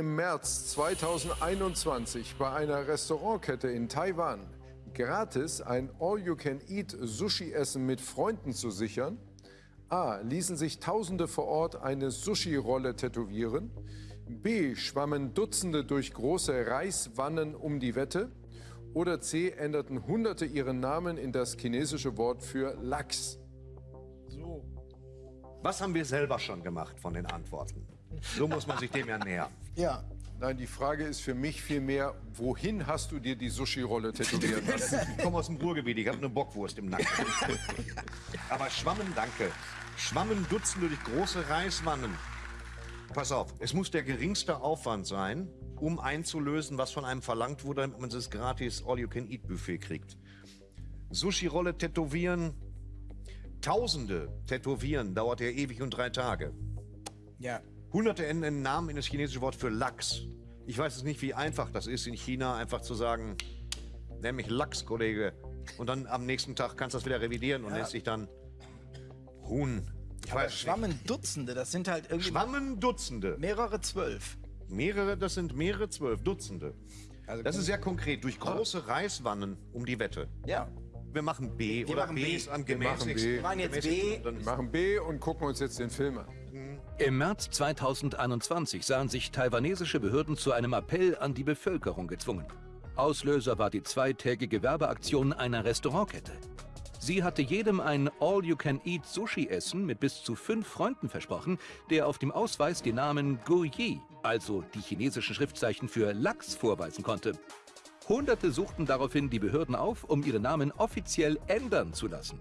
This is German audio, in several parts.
im März 2021 bei einer Restaurantkette in Taiwan gratis ein All-You-Can-Eat-Sushi-Essen mit Freunden zu sichern? A. Ließen sich Tausende vor Ort eine Sushi-Rolle tätowieren? B. Schwammen Dutzende durch große Reiswannen um die Wette? Oder C. Änderten Hunderte ihren Namen in das chinesische Wort für Lachs? Was haben wir selber schon gemacht von den Antworten? So muss man sich dem ja nähern. Ja. Nein, die Frage ist für mich vielmehr, wohin hast du dir die Sushi-Rolle tätowieren lassen? Ich komme aus dem Ruhrgebiet, ich habe eine Bockwurst im Nacken. Aber Schwammen, danke. Schwammen Dutzende durch große Reiswannen. Pass auf, es muss der geringste Aufwand sein, um einzulösen, was von einem verlangt wurde, damit man das gratis All-You-Can-Eat-Buffet kriegt. Sushi-Rolle tätowieren, Tausende tätowieren, dauert ja ewig und drei Tage. Ja. Hunderte ändern den Namen in das chinesische Wort für Lachs. Ich weiß es nicht, wie einfach das ist in China, einfach zu sagen, nenn mich Lachs, Kollege. Und dann am nächsten Tag kannst du das wieder revidieren und Ja. nennst dich dann Huhn. Ich Aber weiß nicht. Schwammen Dutzende, das sind halt irgendwie Schwammen Dutzende. mehrere zwölf. Mehrere, das sind mehrere zwölf Dutzende. Also Das ist sehr konkret. Durch große Reiswannen um die Wette. Ja. Wir machen B. oder machen B, B. ist am Wir machen gemäßigsten. B. Wir machen jetzt. B. Wir machen B und gucken uns jetzt den Film an. Im März 2021 sahen sich taiwanesische Behörden zu einem Appell an die Bevölkerung gezwungen. Auslöser war die zweitägige Werbeaktion einer Restaurantkette. Sie hatte jedem ein All-You-Can-Eat-Sushi-Essen mit bis zu fünf Freunden versprochen, der auf dem Ausweis den Namen Guyi, also die chinesischen Schriftzeichen für Lachs, vorweisen konnte. Hunderte suchten daraufhin die Behörden auf, um ihre Namen offiziell ändern zu lassen.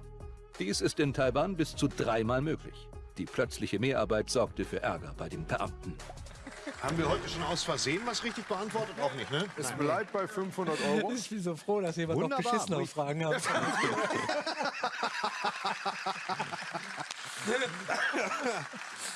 Dies ist in Taiwan bis zu dreimal möglich. Die plötzliche Mehrarbeit sorgte für Ärger bei den Beamten. Haben wir heute schon aus Versehen was richtig beantwortet? Auch nicht, ne? Es bleibt bei 500 Euro. Ich bin so froh, dass jemand Wunderbar. noch beschissene Fragen hat.